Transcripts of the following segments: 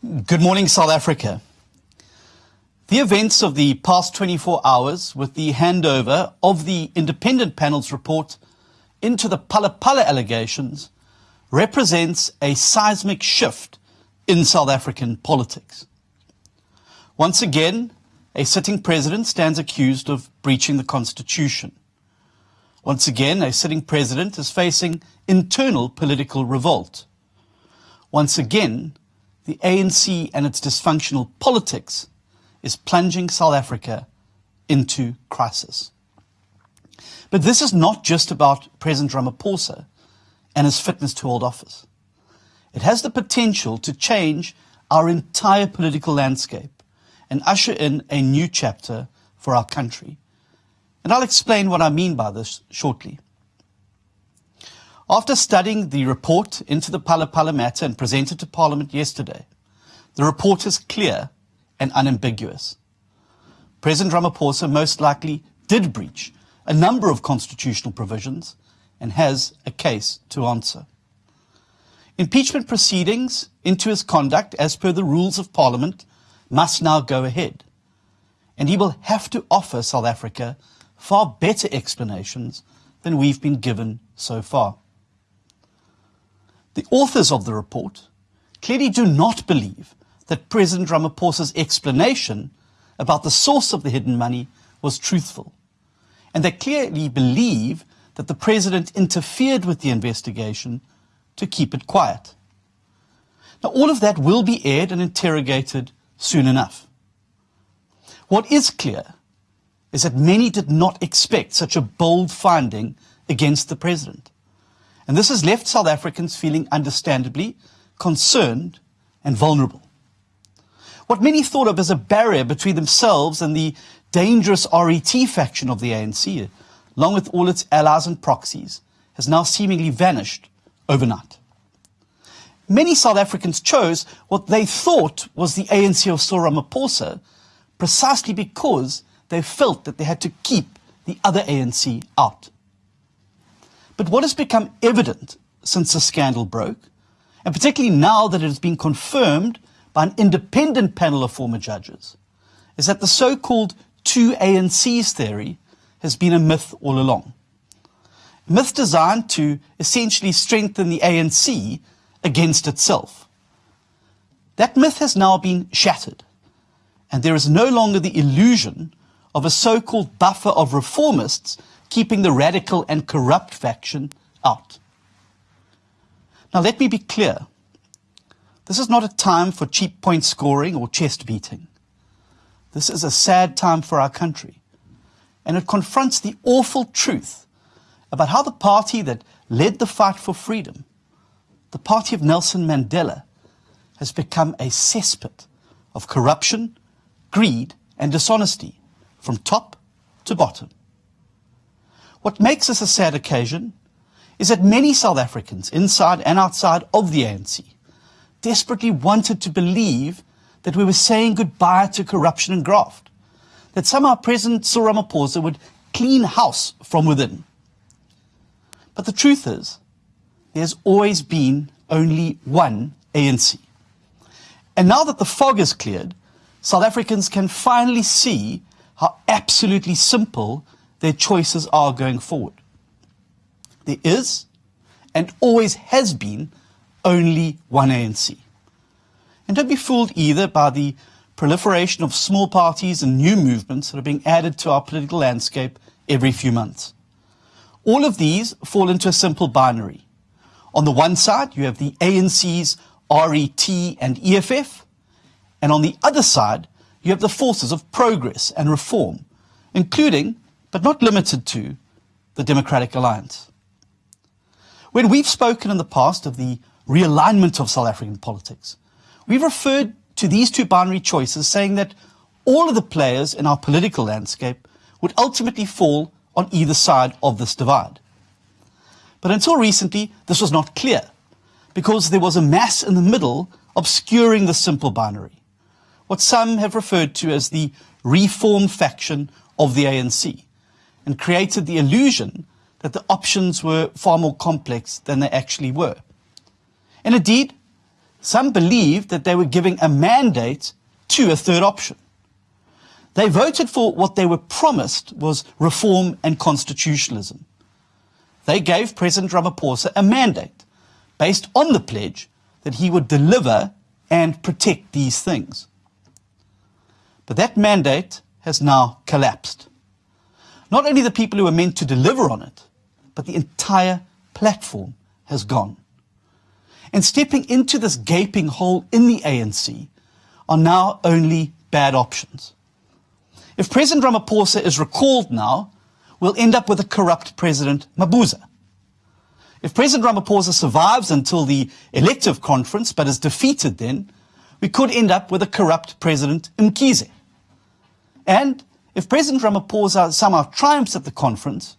Good morning, South Africa. The events of the past 24 hours with the handover of the independent panel's report into the Phala allegations represents a seismic shift in South African politics. Once again, a sitting president stands accused of breaching the constitution. Once again, a sitting president is facing internal political revolt. Once again, the ANC and its dysfunctional politics is plunging South Africa into crisis. But this is not just about President Ramaphosa and his fitness to hold office. It has the potential to change our entire political landscape and usher in a new chapter for our country. And I'll explain what I mean by this shortly. After studying the report into the Phala matter and presented to Parliament yesterday, the report is clear and unambiguous. President Ramaphosa most likely did breach a number of constitutional provisions and has a case to answer. Impeachment proceedings into his conduct as per the rules of Parliament must now go ahead. And he will have to offer South Africa far better explanations than we've been given so far. The authors of the report clearly do not believe that President Ramaphosa's explanation about the source of the hidden money was truthful. And they clearly believe that the president interfered with the investigation to keep it quiet. Now, all of that will be aired and interrogated soon enough. What is clear is that many did not expect such a bold finding against the president. And this has left South Africans feeling understandably concerned and vulnerable. What many thought of as a barrier between themselves and the dangerous RET faction of the ANC, along with all its allies and proxies, has now seemingly vanished overnight. Many South Africans chose what they thought was the ANC of Cyril precisely because they felt that they had to keep the other ANC out. But what has become evident since the scandal broke, and particularly now that it has been confirmed by an independent panel of former judges, is that the so-called two ANCs theory has been a myth all along. Myth designed to essentially strengthen the ANC against itself. That myth has now been shattered, and there is no longer the illusion of a so-called buffer of reformists keeping the radical and corrupt faction out. Now, let me be clear. This is not a time for cheap point scoring or chest beating. This is a sad time for our country. And it confronts the awful truth about how the party that led the fight for freedom, the party of Nelson Mandela, has become a cesspit of corruption, greed, and dishonesty from top to bottom. What makes this a sad occasion is that many South Africans, inside and outside of the ANC, desperately wanted to believe that we were saying goodbye to corruption and graft, that somehow President Cyril Ramaphosa would clean house from within. But the truth is, there's always been only one ANC. And now that the fog is cleared, South Africans can finally see how absolutely simple their choices are going forward. There is, and always has been, only one ANC. And don't be fooled either by the proliferation of small parties and new movements that are being added to our political landscape every few months. All of these fall into a simple binary. On the one side, you have the ANC's RET and EFF, and on the other side, you have the forces of progress and reform, including but not limited to, the Democratic Alliance. When we've spoken in the past of the realignment of South African politics, we've referred to these two binary choices saying that all of the players in our political landscape would ultimately fall on either side of this divide. But until recently, this was not clear because there was a mass in the middle obscuring the simple binary, what some have referred to as the reform faction of the ANC and created the illusion that the options were far more complex than they actually were. And indeed, some believed that they were giving a mandate to a third option. They voted for what they were promised was reform and constitutionalism. They gave President Ramaphosa a mandate based on the pledge that he would deliver and protect these things. But that mandate has now collapsed. Not only the people who were meant to deliver on it, but the entire platform has gone. And stepping into this gaping hole in the ANC are now only bad options. If President Ramaphosa is recalled now, we'll end up with a corrupt President Mabuza. If President Ramaphosa survives until the elective conference but is defeated then, we could end up with a corrupt President Mkhize. And if President Ramaphosa somehow triumphs at the conference,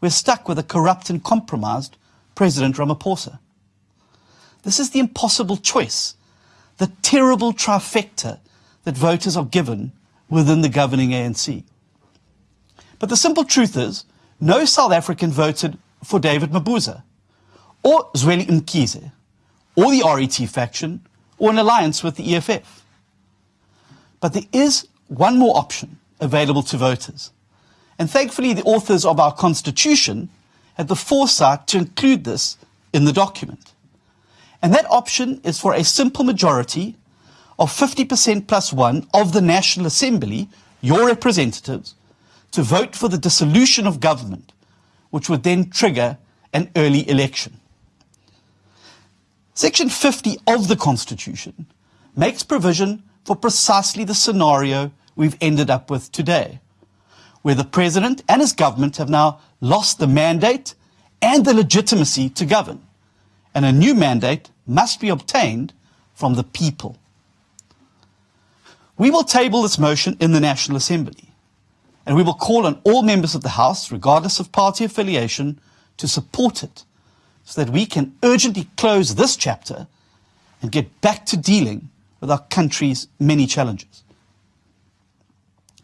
we're stuck with a corrupt and compromised President Ramaphosa. This is the impossible choice, the terrible trifecta that voters are given within the governing ANC. But the simple truth is, no South African voted for David Mabuza, or Zweli Mkhize, or the RET faction, or an alliance with the EFF. But there is one more option available to voters. And thankfully, the authors of our Constitution had the foresight to include this in the document. And that option is for a simple majority of 50% plus one of the National Assembly, your representatives, to vote for the dissolution of government, which would then trigger an early election. Section 50 of the Constitution makes provision for precisely the scenario we've ended up with today, where the President and his government have now lost the mandate and the legitimacy to govern, and a new mandate must be obtained from the people. We will table this motion in the National Assembly, and we will call on all members of the House, regardless of party affiliation, to support it so that we can urgently close this chapter and get back to dealing with our country's many challenges.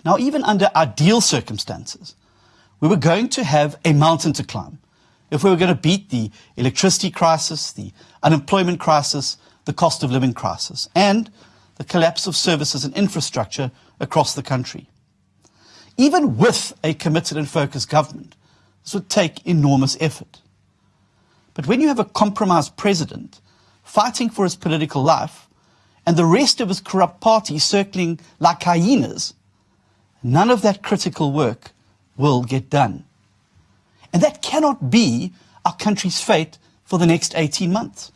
Now, even under ideal circumstances, we were going to have a mountain to climb if we were going to beat the electricity crisis, the unemployment crisis, the cost of living crisis, and the collapse of services and infrastructure across the country. Even with a committed and focused government, this would take enormous effort. But when you have a compromised president fighting for his political life and the rest of his corrupt party circling like hyenas, none of that critical work will get done. And that cannot be our country's fate for the next 18 months.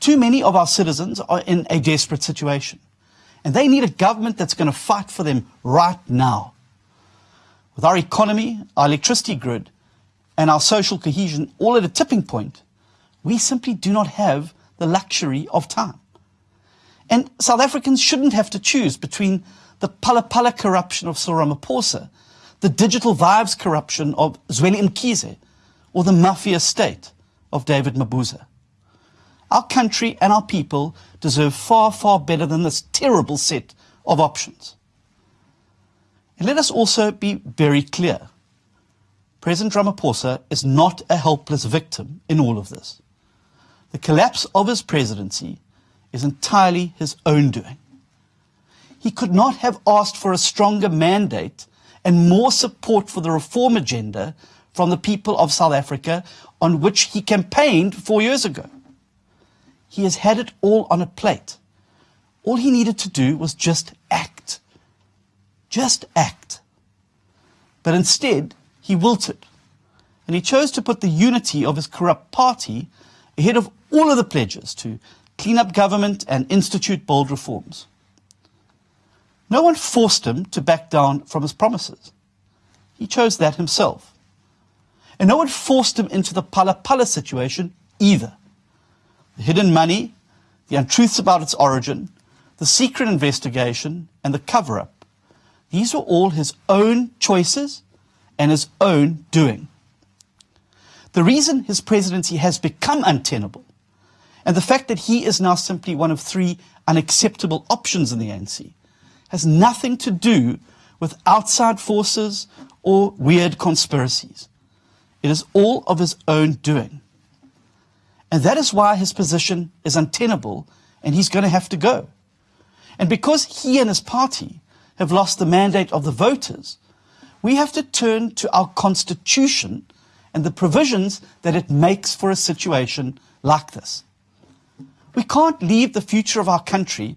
Too many of our citizens are in a desperate situation. And they need a government that's going to fight for them right now. With our economy, our electricity grid, and our social cohesion all at a tipping point, we simply do not have the luxury of time. And South Africans shouldn't have to choose between the Phala corruption of Cyril the digital vibes corruption of Zweli Mkhize, or the mafia state of David Mabuza. Our country and our people deserve far, far better than this terrible set of options. And let us also be very clear. President Ramaphosa is not a helpless victim in all of this. The collapse of his presidency is entirely his own doing. He could not have asked for a stronger mandate and more support for the reform agenda from the people of South Africa on which he campaigned four years ago. He has had it all on a plate. All he needed to do was just act. Just act. But instead, he wilted. And he chose to put the unity of his corrupt party ahead of all of the pledges to clean up government and institute bold reforms. No one forced him to back down from his promises. He chose that himself. And no one forced him into the Phala situation either the hidden money, the untruths about its origin, the secret investigation, and the cover up. These were all his own choices and his own doing. The reason his presidency has become untenable, and the fact that he is now simply one of three unacceptable options in the ANC, has nothing to do with outside forces or weird conspiracies. It is all of his own doing. And that is why his position is untenable and he's going to have to go. And because he and his party have lost the mandate of the voters, we have to turn to our constitution and the provisions that it makes for a situation like this. We can't leave the future of our country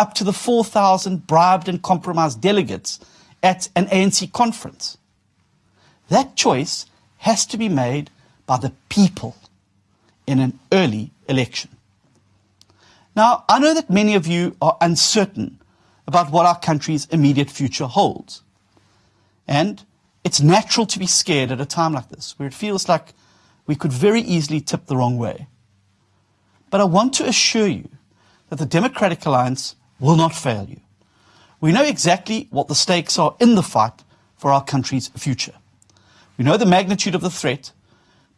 up to the 4,000 bribed and compromised delegates at an ANC conference. That choice has to be made by the people in an early election. Now, I know that many of you are uncertain about what our country's immediate future holds. And it's natural to be scared at a time like this, where it feels like we could very easily tip the wrong way. But I want to assure you that the Democratic Alliance will not fail you. We know exactly what the stakes are in the fight for our country's future. We know the magnitude of the threat,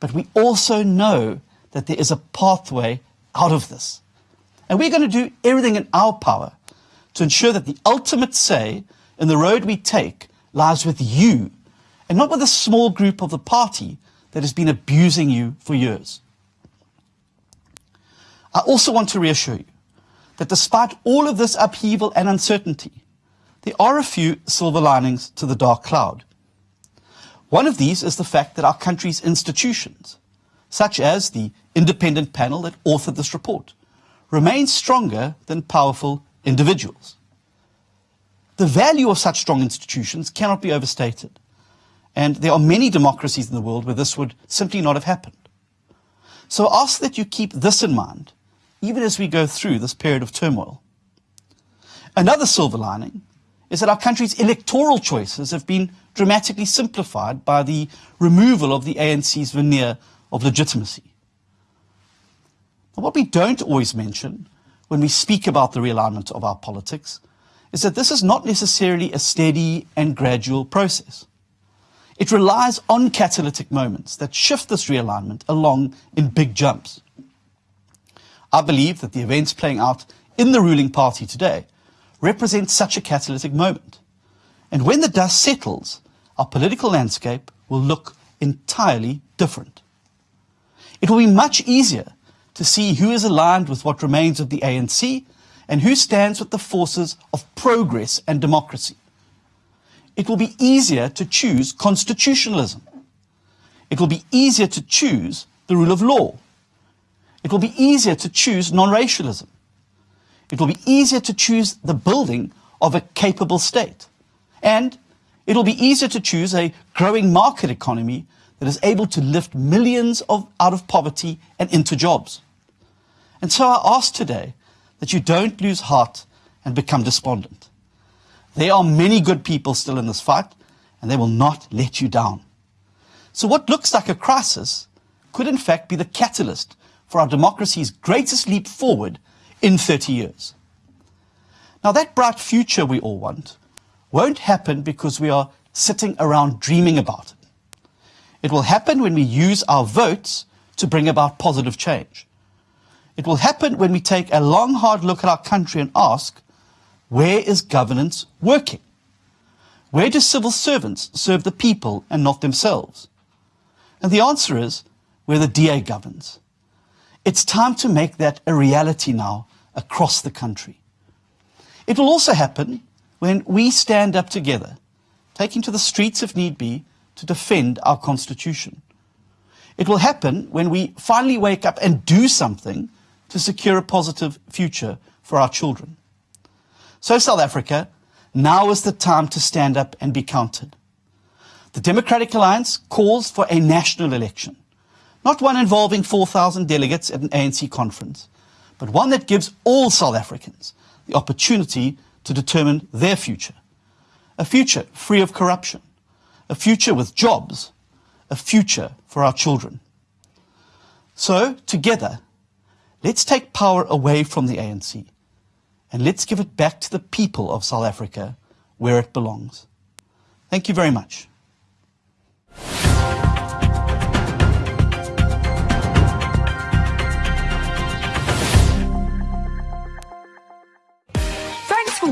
but we also know that there is a pathway out of this. And we're going to do everything in our power to ensure that the ultimate say in the road we take lies with you and not with a small group of the party that has been abusing you for years. I also want to reassure you that despite all of this upheaval and uncertainty, there are a few silver linings to the dark cloud. One of these is the fact that our country's institutions, such as the independent panel that authored this report, remain stronger than powerful individuals. The value of such strong institutions cannot be overstated, and there are many democracies in the world where this would simply not have happened. So I ask that you keep this in mind, even as we go through this period of turmoil. Another silver lining is that our country's electoral choices have been dramatically simplified by the removal of the ANC's veneer of legitimacy. What we don't always mention when we speak about the realignment of our politics is that this is not necessarily a steady and gradual process. It relies on catalytic moments that shift this realignment along in big jumps. I believe that the events playing out in the ruling party today represent such a catalytic moment. And when the dust settles, our political landscape will look entirely different. It will be much easier to see who is aligned with what remains of the ANC and who stands with the forces of progress and democracy. It will be easier to choose constitutionalism. It will be easier to choose the rule of law. It will be easier to choose non-racialism. It will be easier to choose the building of a capable state. And it will be easier to choose a growing market economy that is able to lift millions of, out of poverty and into jobs. And so I ask today that you don't lose heart and become despondent. There are many good people still in this fight, and they will not let you down. So what looks like a crisis could in fact be the catalyst for our democracy's greatest leap forward in 30 years. Now that bright future we all want won't happen because we are sitting around dreaming about it. It will happen when we use our votes to bring about positive change. It will happen when we take a long, hard look at our country and ask, where is governance working? Where do civil servants serve the people and not themselves? And the answer is where the DA governs. It's time to make that a reality now across the country. It will also happen when we stand up together, taking to the streets if need be, to defend our Constitution. It will happen when we finally wake up and do something to secure a positive future for our children. So South Africa, now is the time to stand up and be counted. The Democratic Alliance calls for a national election, not one involving 4,000 delegates at an ANC conference, but one that gives all South Africans the opportunity to determine their future. A future free of corruption, a future with jobs, a future for our children. So, together, Let's take power away from the ANC and let's give it back to the people of South Africa where it belongs. Thank you very much.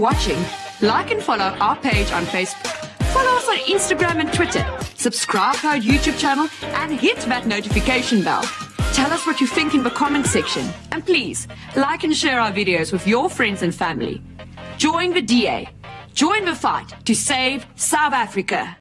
Watching. Like and follow our page on Facebook. Follow us on Instagram and Twitter. Subscribe to our YouTube channel and hit that notification bell. Tell us what you think in the comment section. And please, like and share our videos with your friends and family. Join the DA. Join the fight to save South Africa.